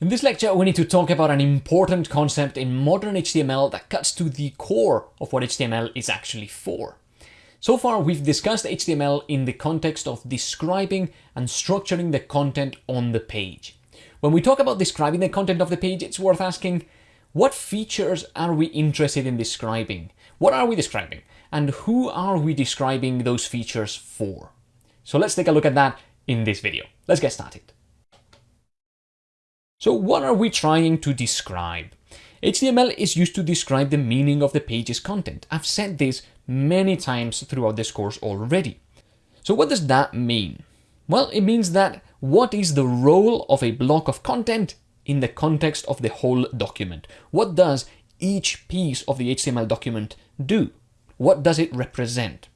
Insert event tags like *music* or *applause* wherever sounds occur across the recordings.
In this lecture, we need to talk about an important concept in modern HTML that cuts to the core of what HTML is actually for. So far, we've discussed HTML in the context of describing and structuring the content on the page. When we talk about describing the content of the page, it's worth asking, what features are we interested in describing? What are we describing? And who are we describing those features for? So let's take a look at that in this video. Let's get started. So what are we trying to describe? HTML is used to describe the meaning of the page's content. I've said this many times throughout this course already. So what does that mean? Well, it means that what is the role of a block of content in the context of the whole document? What does each piece of the HTML document do? What does it represent?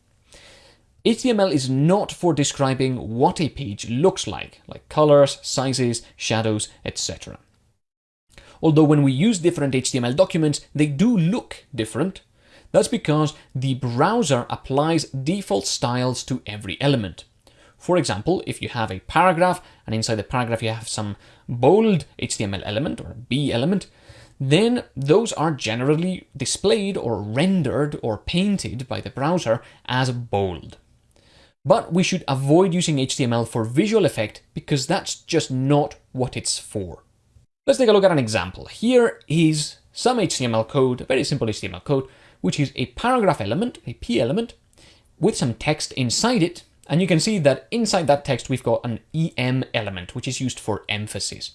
HTML is not for describing what a page looks like, like colors, sizes, shadows, etc. Although when we use different HTML documents, they do look different. That's because the browser applies default styles to every element. For example, if you have a paragraph and inside the paragraph you have some bold HTML element or B element, then those are generally displayed or rendered or painted by the browser as bold. But we should avoid using HTML for visual effect because that's just not what it's for. Let's take a look at an example. Here is some HTML code, very simple HTML code, which is a paragraph element, a P element, with some text inside it. And you can see that inside that text, we've got an EM element, which is used for emphasis.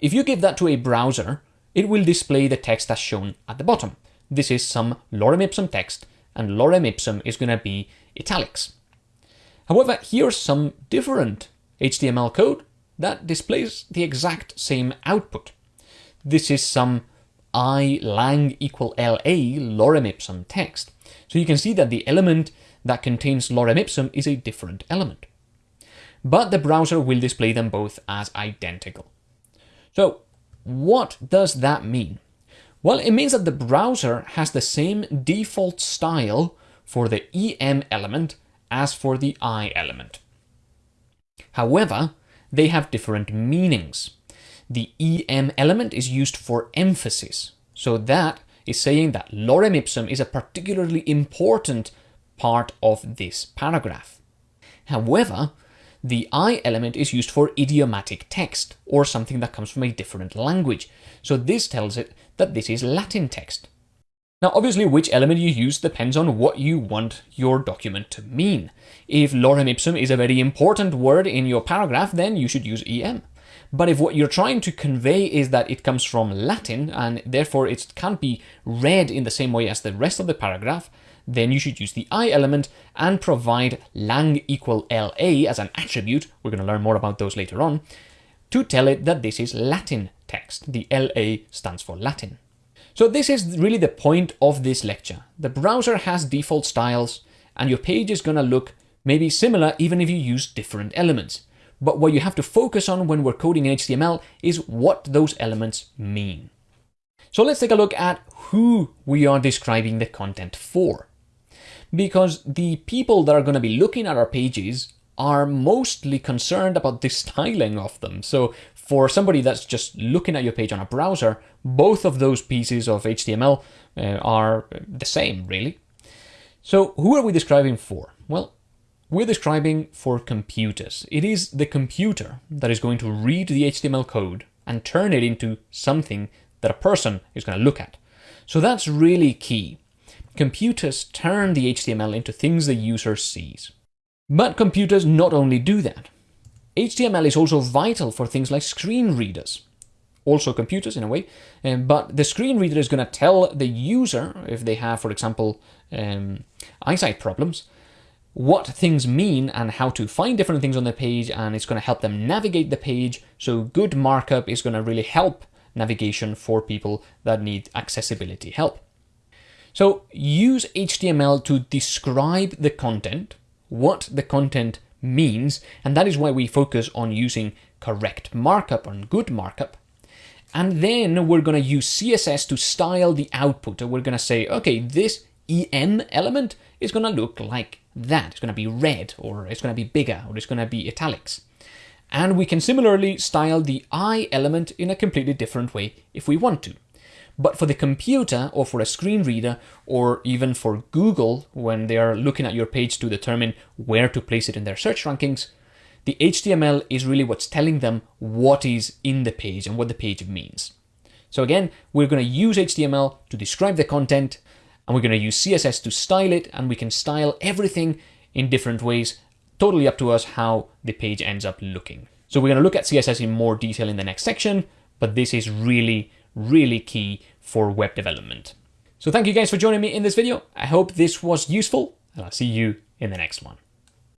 If you give that to a browser, it will display the text as shown at the bottom. This is some lorem ipsum text, and lorem ipsum is going to be italics. However, here's some different HTML code that displays the exact same output. This is some i lang equal la lorem ipsum text. So you can see that the element that contains lorem ipsum is a different element. But the browser will display them both as identical. So what does that mean? Well, it means that the browser has the same default style for the EM element as for the I element. However, they have different meanings. The EM element is used for emphasis, so that is saying that lorem ipsum is a particularly important part of this paragraph. However, the I element is used for idiomatic text, or something that comes from a different language, so this tells it that this is Latin text. Now, obviously, which element you use depends on what you want your document to mean. If lorem ipsum is a very important word in your paragraph, then you should use em. But if what you're trying to convey is that it comes from Latin and therefore it can't be read in the same way as the rest of the paragraph, then you should use the I element and provide lang equal LA as an attribute, we're going to learn more about those later on, to tell it that this is Latin text. The LA stands for Latin. So this is really the point of this lecture. The browser has default styles and your page is going to look maybe similar even if you use different elements. But what you have to focus on when we're coding in HTML is what those elements mean. So let's take a look at who we are describing the content for. Because the people that are going to be looking at our pages are mostly concerned about *laughs* the styling of them. So for somebody that's just looking at your page on a browser, both of those pieces of HTML uh, are the same, really. So who are we describing for? Well, we're describing for computers. It is the computer that is going to read the HTML code and turn it into something that a person is going to look at. So that's really key. Computers turn the HTML into things the user sees. But computers not only do that, HTML is also vital for things like screen readers, also computers in a way, um, but the screen reader is going to tell the user, if they have, for example, um, eyesight problems, what things mean and how to find different things on the page, and it's going to help them navigate the page. So good markup is going to really help navigation for people that need accessibility help. So use HTML to describe the content, what the content means, and that is why we focus on using correct markup, and good markup. And then we're going to use CSS to style the output. And We're going to say, okay, this EM element is going to look like that. It's going to be red, or it's going to be bigger, or it's going to be italics. And we can similarly style the I element in a completely different way if we want to. But for the computer or for a screen reader or even for Google when they are looking at your page to determine where to place it in their search rankings, the HTML is really what's telling them what is in the page and what the page means. So again, we're going to use HTML to describe the content and we're going to use CSS to style it and we can style everything in different ways, totally up to us how the page ends up looking. So we're going to look at CSS in more detail in the next section, but this is really, really key for web development. So thank you guys for joining me in this video. I hope this was useful and I'll see you in the next one.